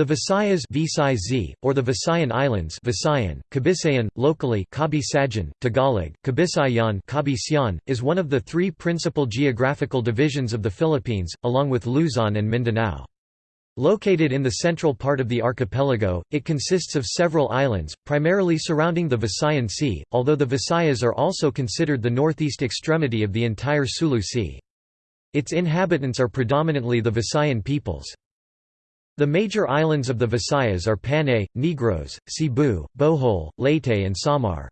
The Visayas Visay or the Visayan Islands Visayan, Kabisayan, locally Kabisayan, Tagalog, Kabisayan Kabisyan, is one of the three principal geographical divisions of the Philippines, along with Luzon and Mindanao. Located in the central part of the archipelago, it consists of several islands, primarily surrounding the Visayan Sea, although the Visayas are also considered the northeast extremity of the entire Sulu Sea. Its inhabitants are predominantly the Visayan peoples. The major islands of the Visayas are Panay, Negros, Cebu, Bohol, Leyte and Samar.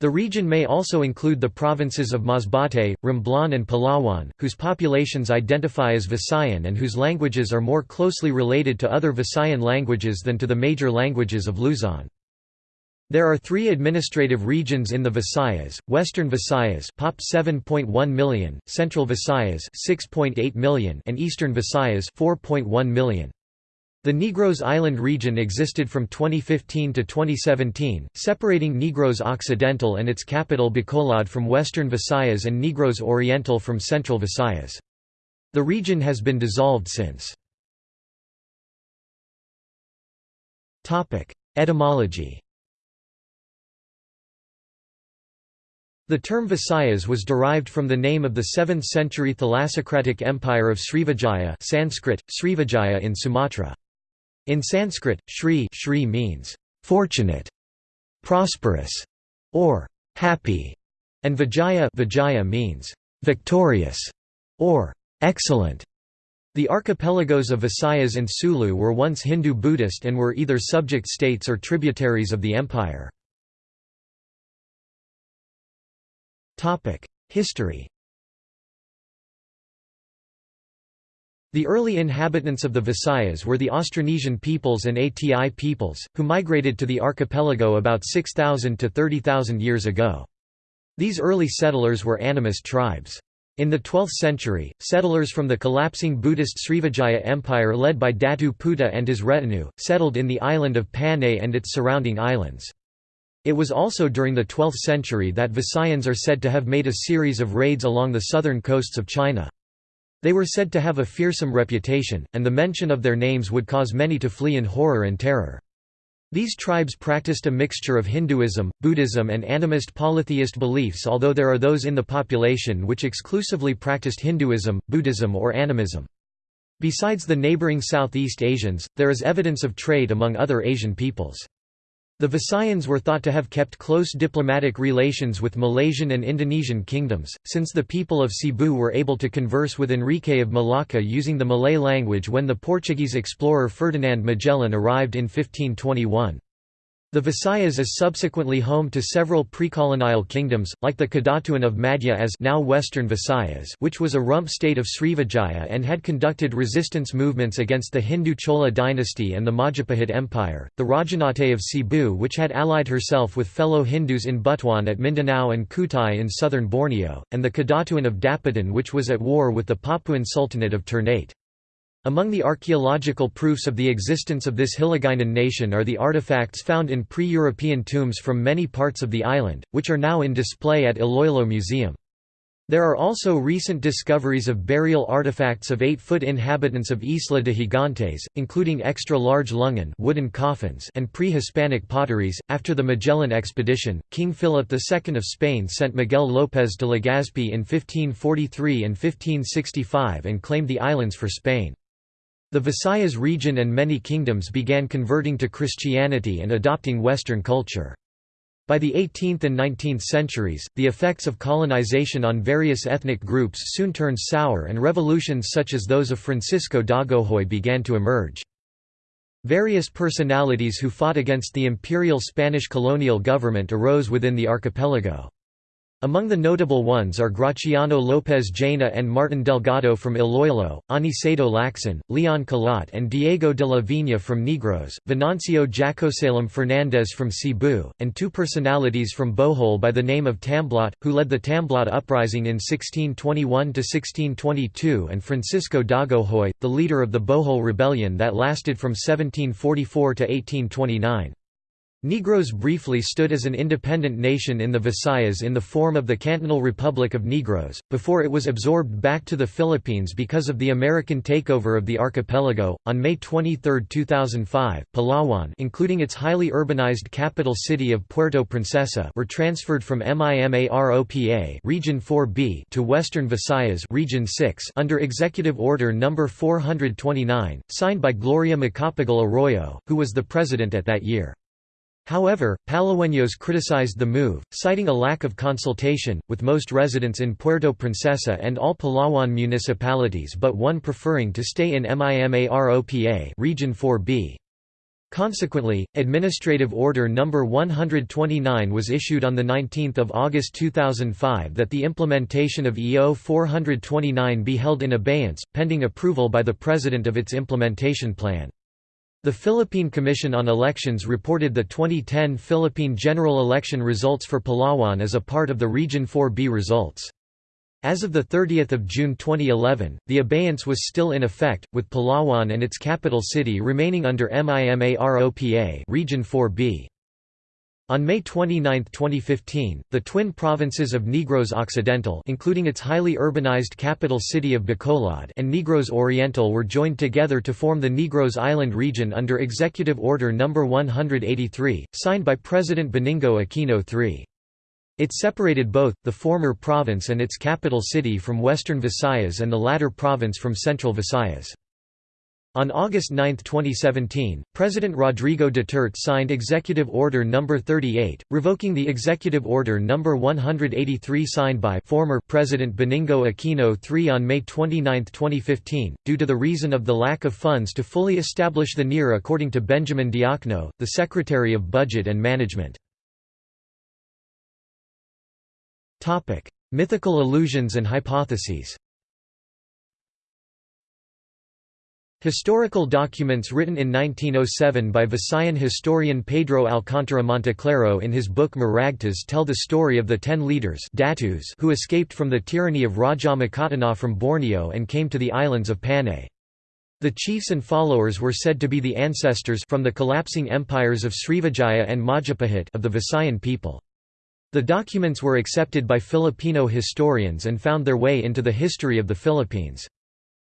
The region may also include the provinces of Masbate, Romblon and Palawan, whose populations identify as Visayan and whose languages are more closely related to other Visayan languages than to the major languages of Luzon. There are three administrative regions in the Visayas, Western Visayas POP 7.1 million, Central Visayas 6.8 million and Eastern Visayas 4.1 million. The Negros Island region existed from 2015 to 2017, separating Negros Occidental and its capital Bacolod from Western Visayas and Negros Oriental from Central Visayas. The region has been dissolved since. Etymology The term Visayas was derived from the name of the 7th-century thalassocratic empire of Srivijaya Sanskrit, Srivijaya in Sumatra. In Sanskrit, Shri, Shri means fortunate, prosperous, or happy, and Vijaya, Vijaya means victorious or excellent. The archipelagos of Visayas and Sulu were once Hindu-Buddhist and were either subject states or tributaries of the empire. History The early inhabitants of the Visayas were the Austronesian peoples and Ati peoples, who migrated to the archipelago about 6,000 to 30,000 years ago. These early settlers were animist tribes. In the 12th century, settlers from the collapsing Buddhist Srivijaya Empire led by Datu Puti and his retinue, settled in the island of Panay and its surrounding islands. It was also during the 12th century that Visayans are said to have made a series of raids along the southern coasts of China. They were said to have a fearsome reputation, and the mention of their names would cause many to flee in horror and terror. These tribes practiced a mixture of Hinduism, Buddhism and animist polytheist beliefs although there are those in the population which exclusively practiced Hinduism, Buddhism or animism. Besides the neighboring Southeast Asians, there is evidence of trade among other Asian peoples. The Visayans were thought to have kept close diplomatic relations with Malaysian and Indonesian kingdoms, since the people of Cebu were able to converse with Enrique of Malacca using the Malay language when the Portuguese explorer Ferdinand Magellan arrived in 1521. The Visayas is subsequently home to several precolonial kingdoms, like the Kadatuan of Madhya as now Western Visayas which was a rump state of Srivijaya and had conducted resistance movements against the Hindu Chola dynasty and the Majapahit Empire, the Rajanate of Cebu which had allied herself with fellow Hindus in Butuan at Mindanao and Kutai in southern Borneo, and the Kadatuan of Dapitan which was at war with the Papuan Sultanate of Ternate. Among the archaeological proofs of the existence of this Hiligaynon nation are the artifacts found in pre-European tombs from many parts of the island, which are now in display at Iloilo Museum. There are also recent discoveries of burial artifacts of 8-foot inhabitants of Isla de Gigantes, including extra-large lungon wooden coffins and pre-Hispanic potteries. After the Magellan expedition, King Philip II of Spain sent Miguel López de Legazpi in 1543 and 1565 and claimed the islands for Spain. The Visayas region and many kingdoms began converting to Christianity and adopting Western culture. By the 18th and 19th centuries, the effects of colonization on various ethnic groups soon turned sour and revolutions such as those of Francisco Dagohoy began to emerge. Various personalities who fought against the imperial Spanish colonial government arose within the archipelago. Among the notable ones are Graciano López Jaena and Martin Delgado from Iloilo, Aniceto Lacson, Leon Kilat and Diego de la Viña from Negros, Venancio Jacosalem Fernández from Cebu, and two personalities from Bohol by the name of Tamblot, who led the Tamblot uprising in 1621–1622 and Francisco Dagohoy, the leader of the Bohol Rebellion that lasted from 1744 to 1829. Negros briefly stood as an independent nation in the Visayas in the form of the Cantonal Republic of Negros, before it was absorbed back to the Philippines because of the American takeover of the archipelago. On May 23, 2005, Palawan, including its highly urbanized capital city of Puerto Princesa, were transferred from MIMAROPA Region 4B to Western Visayas Region 6 under Executive Order No. 429, signed by Gloria Macapagal Arroyo, who was the president at that year. However, Palaweños criticized the move, citing a lack of consultation, with most residents in Puerto Princesa and all Palawan municipalities but one preferring to stay in MIMAROPA Region 4B. Consequently, Administrative Order No. 129 was issued on 19 August 2005 that the implementation of EO 429 be held in abeyance, pending approval by the President of its implementation plan. The Philippine Commission on Elections reported the 2010 Philippine general election results for Palawan as a part of the Region 4B results. As of 30 June 2011, the abeyance was still in effect, with Palawan and its capital city remaining under MIMAROPA Region 4B. On May 29, 2015, the twin provinces of Negros Occidental including its highly urbanized capital city of Bacolod and Negros Oriental were joined together to form the Negros Island region under Executive Order No. 183, signed by President Benigno Aquino III. It separated both, the former province and its capital city from Western Visayas and the latter province from Central Visayas. On August 9, 2017, President Rodrigo Duterte signed Executive Order No. 38, revoking the Executive Order No. 183 signed by former President Benigno Aquino III on May 29, 2015, due to the reason of the lack of funds to fully establish the NIR according to Benjamin Diokno, the Secretary of Budget and Management. Mythical illusions and hypotheses Historical documents written in 1907 by Visayan historian Pedro Alcántara Monteclaro in his book Maragtas tell the story of the ten leaders Datus who escaped from the tyranny of Raja Makatunao from Borneo and came to the islands of Panay. The chiefs and followers were said to be the ancestors from the collapsing empires of Srivijaya and Majapahit of the Visayan people. The documents were accepted by Filipino historians and found their way into the history of the Philippines.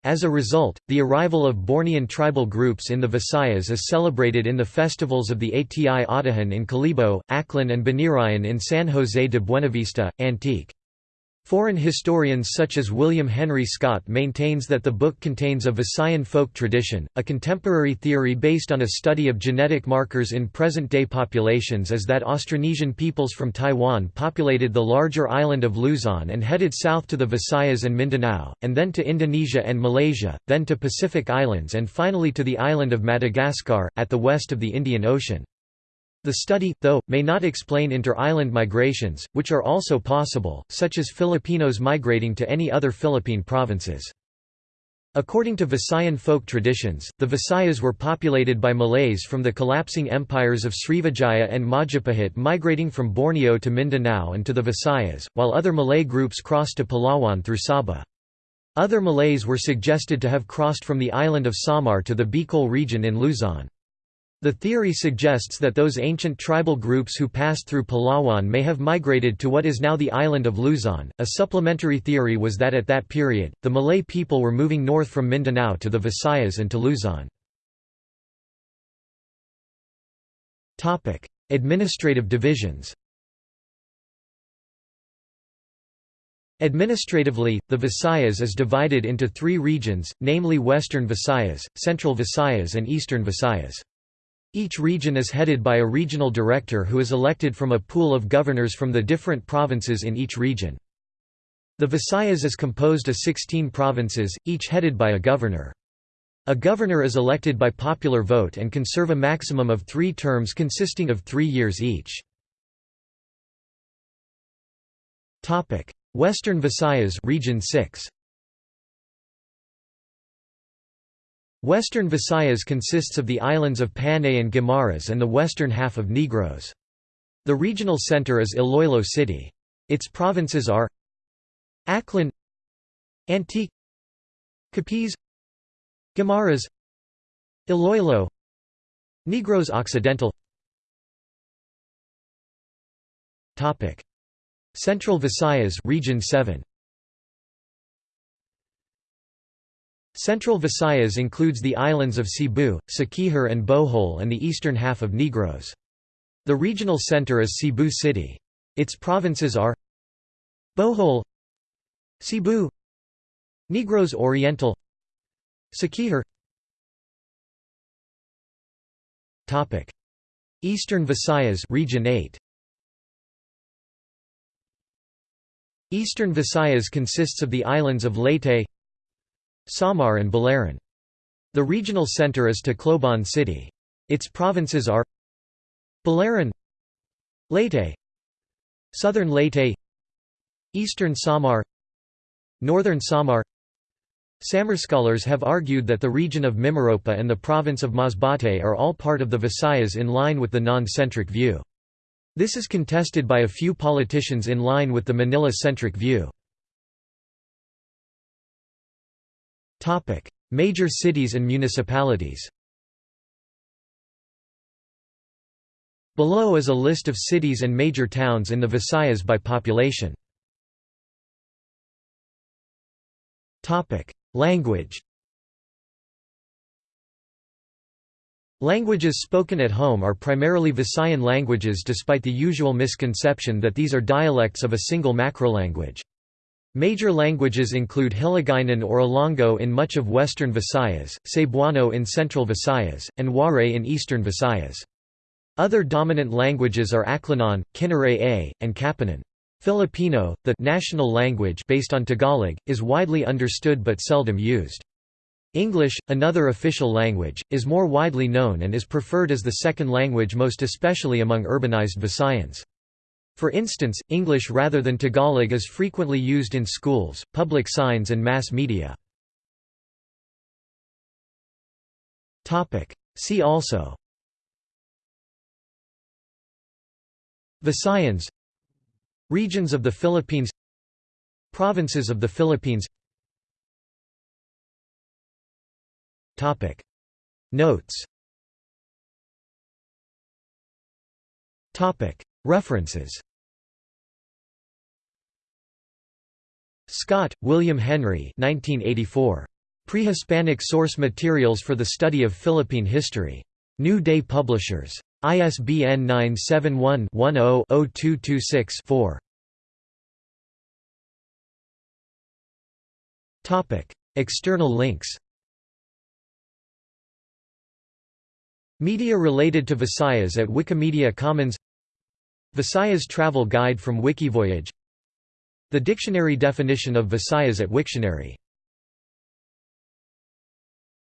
As a result, the arrival of Bornean tribal groups in the Visayas is celebrated in the festivals of the Ati Atihan in Kalibo, Aklan and Binirayan in San Jose de Buenavista, Antique. Foreign historians such as William Henry Scott maintains that the book contains a Visayan folk tradition. A contemporary theory based on a study of genetic markers in present-day populations is that Austronesian peoples from Taiwan populated the larger island of Luzon and headed south to the Visayas and Mindanao, and then to Indonesia and Malaysia, then to Pacific Islands and finally to the island of Madagascar, at the west of the Indian Ocean. The study, though, may not explain inter-island migrations, which are also possible, such as Filipinos migrating to any other Philippine provinces. According to Visayan folk traditions, the Visayas were populated by Malays from the collapsing empires of Srivijaya and Majapahit migrating from Borneo to Mindanao and to the Visayas, while other Malay groups crossed to Palawan through Sabah. Other Malays were suggested to have crossed from the island of Samar to the Bicol region in Luzon. The theory suggests that those ancient tribal groups who passed through Palawan may have migrated to what is now the island of Luzon. A supplementary theory was that at that period, the Malay people were moving north from Mindanao to the Visayas and to Luzon. Topic: Administrative divisions. Administratively, the Visayas is divided into three regions, namely Western Visayas, Central Visayas and Eastern Visayas. Each region is headed by a regional director who is elected from a pool of governors from the different provinces in each region. The Visayas is composed of 16 provinces, each headed by a governor. A governor is elected by popular vote and can serve a maximum of three terms consisting of three years each. Western Visayas Region 6. Western Visayas consists of the islands of Panay and Guimaras and the western half of Negros. The regional center is Iloilo City. Its provinces are Aklan Antique Capiz Guimaras Iloilo Negros Occidental Central Visayas Region 7 Central Visayas includes the islands of Cebu, Siquijor and Bohol and the eastern half of Negros. The regional center is Cebu City. Its provinces are Bohol Cebu Negros Oriental Siquijor Topic Eastern Visayas Region 8 Eastern Visayas consists of the islands of Leyte Samar and Biliran. The regional center is Tacloban City. Its provinces are Biliran Leyte Southern Leyte Eastern Samar Northern Samar Samar scholars have argued that the region of Mimaropa and the province of Masbate are all part of the Visayas in line with the non-centric view. This is contested by a few politicians in line with the Manila-centric view. Major cities and municipalities Below is a list of cities and major towns in the Visayas by population. Language Languages spoken at home are primarily Visayan languages despite the usual misconception that these are dialects of a single macrolanguage. Major languages include Hiligaynon or Ilonggo in much of western Visayas, Cebuano in central Visayas, and Waray in eastern Visayas. Other dominant languages are Aklanon, Kinaray-A, and Capiznon. Filipino, the national language based on Tagalog, is widely understood but seldom used. English, another official language, is more widely known and is preferred as the second language most especially among urbanized Visayans. For instance, English rather than Tagalog is frequently used in schools, public signs and mass media. See also. Visayans Regions of the Philippines. Provinces of the Philippines. Topic. Notes References Scott, William Henry 1984. Pre-Hispanic Source Materials for the Study of Philippine History. New Day Publishers. ISBN 971-10-0226-4. External links Media related to Visayas at Wikimedia Commons Visayas Travel Guide from Wikivoyage. The dictionary definition of Visayas at Wiktionary